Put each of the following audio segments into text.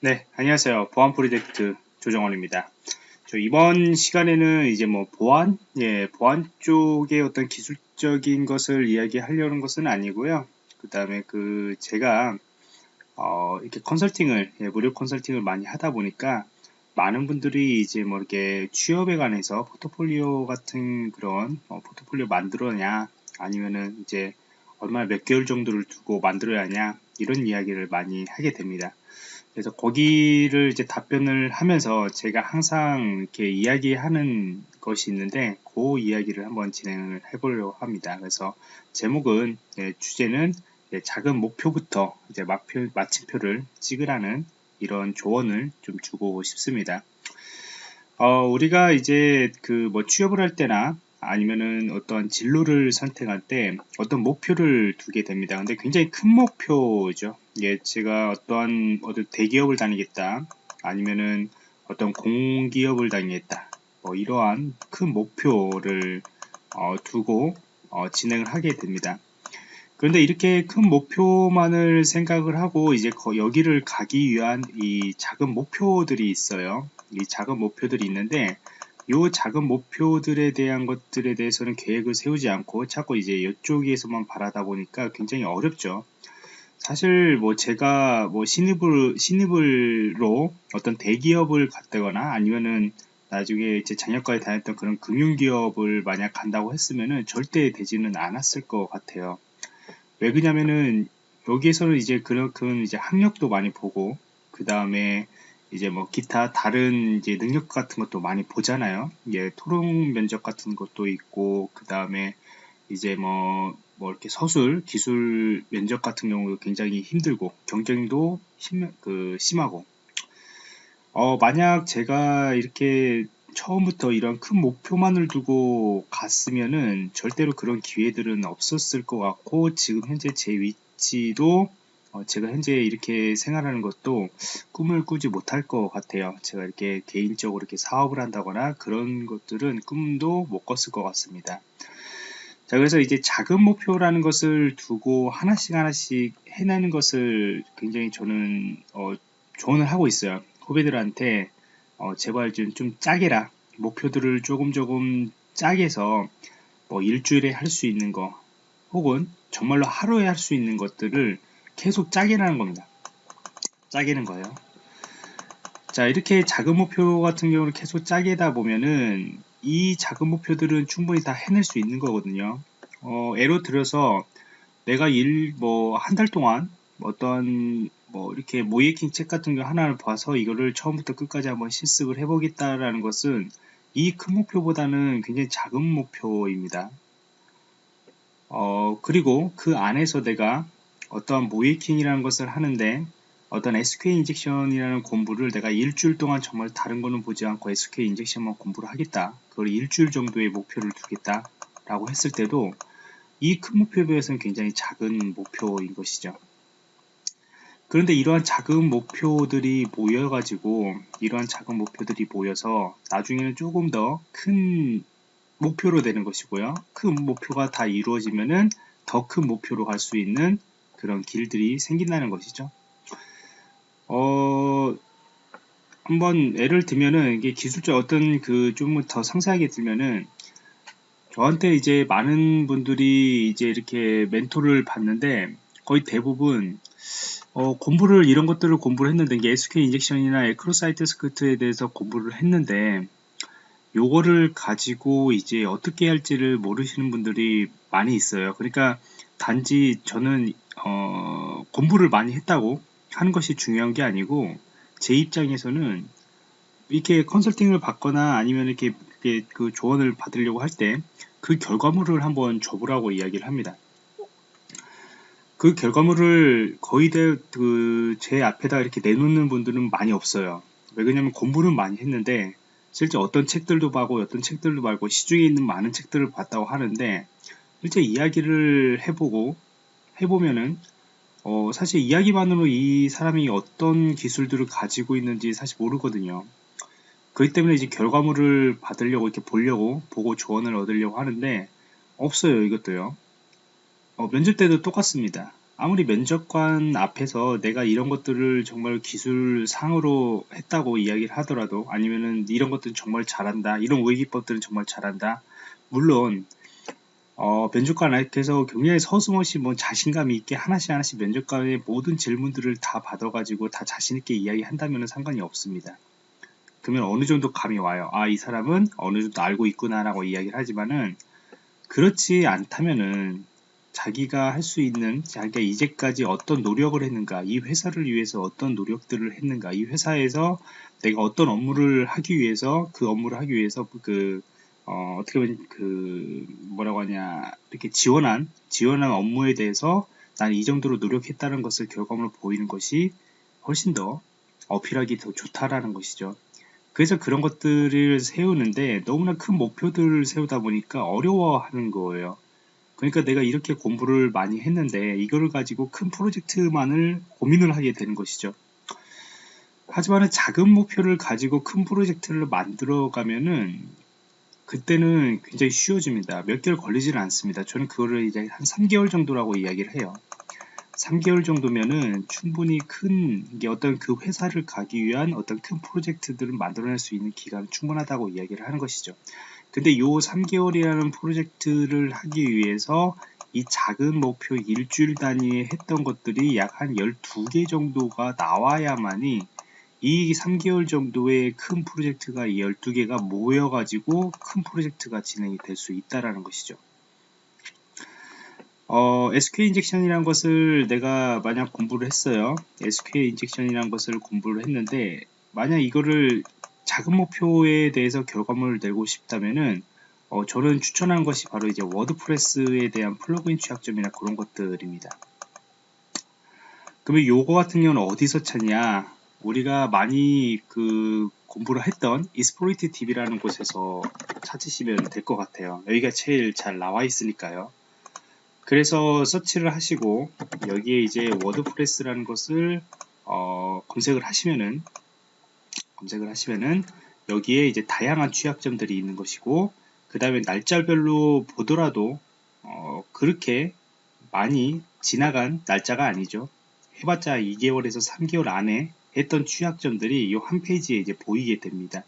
네, 안녕하세요. 보안 프로젝트 조정원입니다. 저 이번 시간에는 이제 뭐 보안, 예, 보안 쪽의 어떤 기술적인 것을 이야기하려는 것은 아니고요. 그 다음에 그 제가 어, 이렇게 컨설팅을 예, 무료 컨설팅을 많이 하다 보니까 많은 분들이 이제 뭐 이렇게 취업에 관해서 포트폴리오 같은 그런 어, 포트폴리오 만들어냐 아니면은 이제 얼마나 몇 개월 정도를 두고 만들어야 하냐 이런 이야기를 많이 하게 됩니다. 그래서 거기를 이제 답변을 하면서 제가 항상 이렇게 이야기하는 것이 있는데 그 이야기를 한번 진행을 해보려고 합니다. 그래서 제목은 예, 주제는 예, 작은 목표부터 이제 마표, 마침표를 찍으라는 이런 조언을 좀 주고 싶습니다. 어, 우리가 이제 그 뭐 취업을 할 때나 아니면은 어떤 진로를 선택할 때 어떤 목표를 두게 됩니다. 근데 굉장히 큰 목표죠. 예, 제가 어떠한 어떤 대기업을 다니겠다. 아니면은 어떤 공기업을 다니겠다. 뭐 이러한 큰 목표를 어, 두고 어, 진행을 하게 됩니다. 그런데 이렇게 큰 목표만을 생각을 하고 이제 여기를 가기 위한 이 작은 목표들이 있어요. 이 작은 목표들이 있는데 요 작은 목표들에 대한 것들에 대해서는 계획을 세우지 않고 자꾸 이제 이쪽에서만 바라다 보니까 굉장히 어렵죠. 사실 뭐 제가 뭐 신입을 신입을로 어떤 대기업을 갔다거나 아니면은 나중에 이제 장혁과에 다녔던 그런 금융기업을 만약 간다고 했으면은 절대 되지는 않았을 것 같아요. 왜 그러냐면은 여기에서는 이제 그런 이제 학력도 많이 보고 그 다음에 이제 뭐 기타 다른 이제 능력 같은 것도 많이 보잖아요. 예, 토론 면접 같은 것도 있고 그 다음에 이제 뭐, 뭐 이렇게 서술, 기술 면접 같은 경우도 굉장히 힘들고 경쟁도 심, 그 심하고 어, 만약 제가 이렇게 처음부터 이런 큰 목표만을 두고 갔으면은 절대로 그런 기회들은 없었을 것 같고 지금 현재 제 위치도 어, 제가 현재 이렇게 생활하는 것도 꿈을 꾸지 못할 것 같아요. 제가 이렇게 개인적으로 이렇게 사업을 한다거나 그런 것들은 꿈도 못 꿨을 것 같습니다. 자, 그래서 이제 작은 목표라는 것을 두고 하나씩 하나씩 해내는 것을 굉장히 저는 어, 조언을 하고 있어요. 후배들한테 어, 제발 좀, 좀 짜게라. 목표들을 조금 조금 짜게 해서 뭐 일주일에 할 수 있는 거 혹은 정말로 하루에 할 수 있는 것들을 계속 짜게라는 겁니다. 짜게는 거예요. 자 이렇게 작은 목표 같은 경우는 계속 짜게다 보면은 이 작은 목표들은 충분히 다 해낼 수 있는 거거든요. 어, 예로 들어서 내가 일 뭐 한 달 동안 어떤 뭐 이렇게 모이킹 책 같은 거 하나를 봐서 이거를 처음부터 끝까지 한번 실습을 해보겠다라는 것은 이 큰 목표보다는 굉장히 작은 목표입니다. 어, 그리고 그 안에서 내가 어떠한 모이킹이라는 것을 하는데 어떤 SQL 인젝션이라는 공부를 내가 일주일 동안 정말 다른 거는 보지 않고 SQL 인젝션만 공부를 하겠다. 그걸 일주일 정도의 목표를 두겠다. 라고 했을 때도 이 큰 목표에 비해서는 굉장히 작은 목표인 것이죠. 그런데 이러한 작은 목표들이 모여가지고 이러한 작은 목표들이 모여서 나중에는 조금 더 큰 목표로 되는 것이고요. 큰 목표가 다 이루어지면은 더 큰 목표로 갈 수 있는 그런 길들이 생긴다는 것이죠. 어, 한번 예를 들면은 이게 기술적 어떤 그 좀 더 상세하게 들면은 저한테 이제 많은 분들이 이제 이렇게 멘토를 받는데 거의 대부분 어, 공부를 이런 것들을 공부를 했는데 이게 SQL 인젝션이나 에크로사이트 스크립트에 대해서 공부를 했는데 요거를 가지고 이제 어떻게 할지를 모르시는 분들이 많이 있어요. 그러니까 단지 저는 어, 공부를 많이 했다고 하는 것이 중요한 게 아니고 제 입장에서는 이렇게 컨설팅을 받거나 아니면 이렇게, 이렇게 그 조언을 받으려고 할 때 그 결과물을 한번 줘보라고 이야기를 합니다. 그 결과물을 거의 그제 앞에다 이렇게 내놓는 분들은 많이 없어요. 왜 그러냐면 공부는 많이 했는데 실제 어떤 책들도 봐고 어떤 책들도 말고 시중에 있는 많은 책들을 봤다고 하는데 실제 이야기를 해보고 해보면은 어, 사실 이야기만으로 이 사람이 어떤 기술들을 가지고 있는지 사실 모르거든요. 그렇기 때문에 이제 결과물을 받으려고 이렇게 보려고 보고 조언을 얻으려고 하는데 없어요 이것도요. 어, 면접 때도 똑같습니다. 아무리 면접관 앞에서 내가 이런 것들을 정말 기술상으로 했다고 이야기를 하더라도 아니면은 이런 것들은 정말 잘한다 이런 오해기법들은 정말 잘한다 물론 어, 면접관 앞에서 굉장히 서슴없이 뭐 자신감 있게 하나씩 하나씩 면접관의 모든 질문들을 다 받아가지고 다 자신있게 이야기한다면 상관이 없습니다. 그러면 어느 정도 감이 와요. 아, 이 사람은 어느 정도 알고 있구나라고 이야기를 하지만은 그렇지 않다면은 자기가 할 수 있는 자기가 이제까지 어떤 노력을 했는가 이 회사를 위해서 어떤 노력들을 했는가 이 회사에서 내가 어떤 업무를 하기 위해서 그 업무를 하기 위해서 그 어, 어떻게 보면 그 뭐라고 하냐 이렇게 지원한 지원한 업무에 대해서 나는 이 정도로 노력했다는 것을 결과물로 보이는 것이 훨씬 더 어필하기 더 좋다라는 것이죠. 그래서 그런 것들을 세우는데 너무나 큰 목표들을 세우다 보니까 어려워하는 거예요. 그러니까 내가 이렇게 공부를 많이 했는데 이거를 가지고 큰 프로젝트만을 고민을 하게 되는 것이죠. 하지만 작은 목표를 가지고 큰 프로젝트를 만들어 가면은 그때는 굉장히 쉬워집니다. 몇 개월 걸리지는 않습니다. 저는 그거를 이제 한 3개월 정도라고 이야기를 해요. 3개월 정도면은 충분히 큰 어떤 그 회사를 가기 위한 어떤 큰 프로젝트들을 만들어낼 수 있는 기간은 충분하다고 이야기를 하는 것이죠. 근데 요 3개월이라는 프로젝트를 하기 위해서 이 작은 목표 일주일 단위에 했던 것들이 약 한 12개 정도가 나와야만이 이 3개월 정도의 큰 프로젝트가 이 12개가 모여가지고 큰 프로젝트가 진행이 될 수 있다라는 것이죠. 어, SQL 인젝션이라는 것을 내가 만약 공부를 했어요. SQL 인젝션이라는 것을 공부를 했는데 만약 이거를 작은 목표에 대해서 결과물을 내고 싶다면은 어, 저는 추천한 것이 바로 이제 WordPress에 대한 plugin 취약점이나 그런 것들입니다. 그러면 요거 같은 경우는 어디서 찾냐? 우리가 많이 그 공부를 했던 Exploit DB라는 곳에서 찾으시면 될 것 같아요. 여기가 제일 잘 나와 있으니까요. 그래서 서치를 하시고 여기에 이제 WordPress라는 것을 어, 검색을 하시면은 검색을 하시면은 여기에 이제 다양한 취약점들이 있는 것이고 그 다음에 날짜별로 보더라도 어, 그렇게 많이 지나간 날짜가 아니죠. 해봤자 2개월에서 3개월 안에 했던 취약점들이 이 한 페이지에 이제 보이게 됩니다.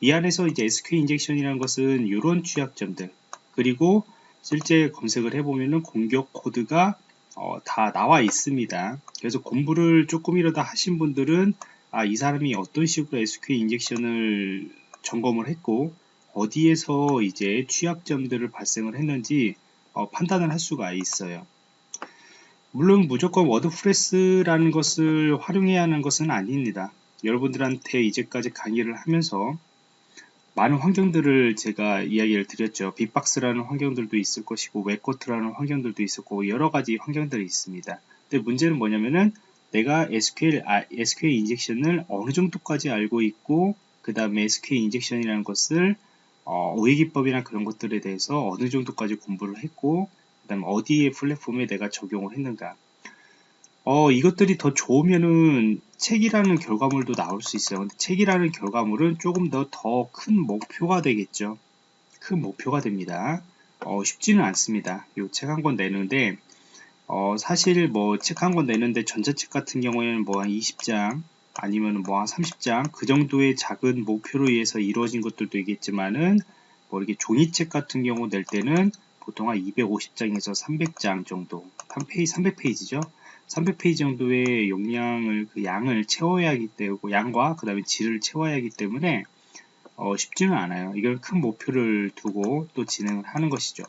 이 안에서 이제 SQL 인젝션이라는 것은 이런 취약점들 그리고 실제 검색을 해보면은 공격 코드가 어, 다 나와 있습니다. 그래서 공부를 조금이라도 하신 분들은 아, 이 사람이 어떤 식으로 SQL 인젝션을 점검을 했고 어디에서 이제 취약점들을 발생을 했는지 어, 판단을 할 수가 있어요. 물론 무조건 WordPress라는 것을 활용해야 하는 것은 아닙니다. 여러분들한테 이제까지 강의를 하면서 많은 환경들을 제가 이야기를 드렸죠. 빅박스라는 환경들도 있을 것이고 WebGoat라는 환경들도 있었고 여러 가지 환경들이 있습니다. 근데 문제는 뭐냐면은 내가 SQL, 아, SQL 인젝션을 어느 정도까지 알고 있고 그 다음에 SQL 인젝션이라는 것을 어, 우회기법이나 그런 것들에 대해서 어느 정도까지 공부를 했고 그 다음에 어디에 플랫폼에 내가 적용을 했는가 어, 이것들이 더 좋으면은 책이라는 결과물도 나올 수 있어요. 근데 책이라는 결과물은 조금 더 더 큰 목표가 되겠죠. 큰 목표가 됩니다. 어, 쉽지는 않습니다. 이책한 권 내는데, 어, 사실 뭐 책 한 권 내는데 전자책 같은 경우에는 뭐 한 20장, 아니면 뭐 한 30장, 그 정도의 작은 목표로 의해서 이루어진 것들도 있겠지만은, 뭐 이렇게 종이책 같은 경우 낼 때는 보통 한 250장에서 300장 정도, 한 페이지, 300페이지죠. 300페이지 정도의 용량을, 그 양을 채워야 하기 때문에, 양과 그 다음에 질을 채워야 하기 때문에, 어, 쉽지는 않아요. 이걸 큰 목표를 두고 또 진행을 하는 것이죠.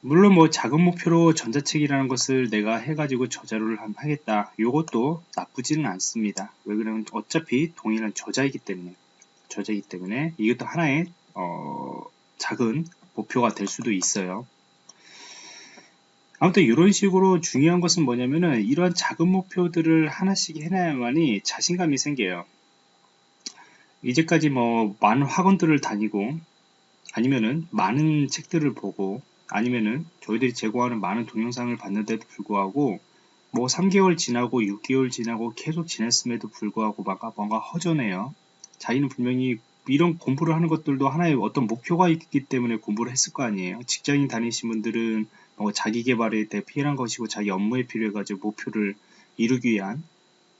물론 뭐 작은 목표로 전자책이라는 것을 내가 해가지고 저자를 하겠다. 이것도 나쁘지는 않습니다. 왜 그러면 어차피 동일한 저자이기 때문에 저자이기 때문에 이것도 하나의 어, 작은 목표가 될 수도 있어요. 아무튼 이런 식으로 중요한 것은 뭐냐면은 이러한 작은 목표들을 하나씩 해놔야만이 자신감이 생겨요. 이제까지 뭐 많은 학원들을 다니고 아니면은 많은 책들을 보고 아니면은 저희들이 제공하는 많은 동영상을 봤는데도 불구하고 뭐 3개월 지나고 6개월 지나고 계속 지냈음에도 불구하고 뭔가, 뭔가 허전해요. 자기는 분명히 이런 공부를 하는 것들도 하나의 어떤 목표가 있기 때문에 공부를 했을 거 아니에요. 직장인 다니신 분들은 어, 자기 개발에 대해 필요한 것이고 자기 업무에 필요해 가지고 목표를 이루기 위한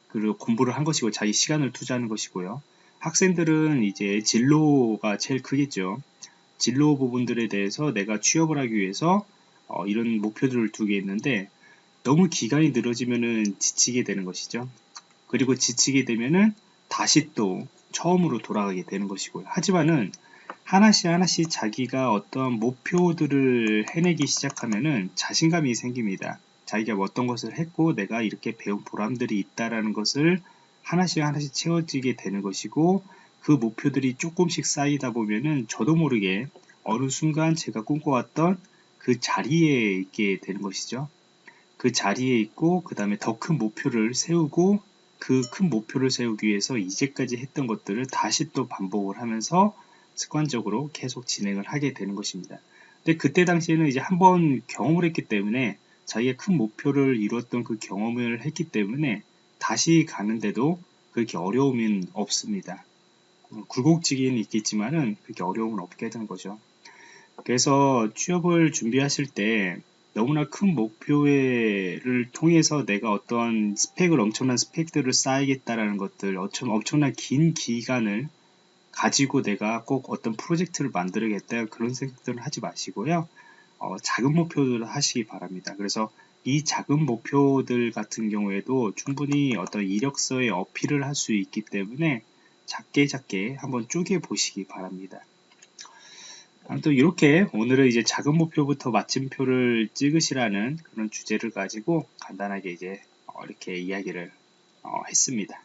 그리고 공부를 한 것이고 자기 시간을 투자하는 것이고요. 학생들은 이제 진로가 제일 크겠죠. 진로 부분들에 대해서 내가 취업을 하기 위해서 어, 이런 목표들을 두게 있는데 너무 기간이 늘어지면은 지치게 되는 것이죠. 그리고 지치게 되면은 다시 또 처음으로 돌아가게 되는 것이고요. 하지만은 하나씩 하나씩 자기가 어떤 목표들을 해내기 시작하면은 자신감이 생깁니다. 자기가 어떤 것을 했고 내가 이렇게 배운 보람들이 있다라는 것을 하나씩 하나씩 채워지게 되는 것이고 그 목표들이 조금씩 쌓이다 보면은 저도 모르게 어느 순간 제가 꿈꿔왔던 그 자리에 있게 되는 것이죠. 그 자리에 있고 그 다음에 더 큰 목표를 세우고 그 큰 목표를 세우기 위해서 이제까지 했던 것들을 다시 또 반복을 하면서 습관적으로 계속 진행을 하게 되는 것입니다. 근데 그때 당시에는 이제 한번 경험을 했기 때문에 자기의 큰 목표를 이루었던 그 경험을 했기 때문에 다시 가는데도 그렇게 어려움은 없습니다. 굴곡지기는 있겠지만은 그렇게 어려움은 없게 되는 거죠. 그래서 취업을 준비하실 때 너무나 큰 목표를 통해서 내가 어떤 스펙을 엄청난 스펙들을 쌓이겠다라는 것들 엄청난 긴 기간을 가지고 내가 꼭 어떤 프로젝트를 만들어야겠다 그런 생각들을 하지 마시고요. 어, 작은 목표들을 하시기 바랍니다. 그래서 이 작은 목표들 같은 경우에도 충분히 어떤 이력서에 어필을 할 수 있기 때문에 작게 작게 한번 쪼개 보시기 바랍니다. 아무튼 이렇게 오늘은 이제 작은 목표부터 마침표를 찍으시라는 그런 주제를 가지고 간단하게 이제 어, 이렇게 이야기를 어, 했습니다.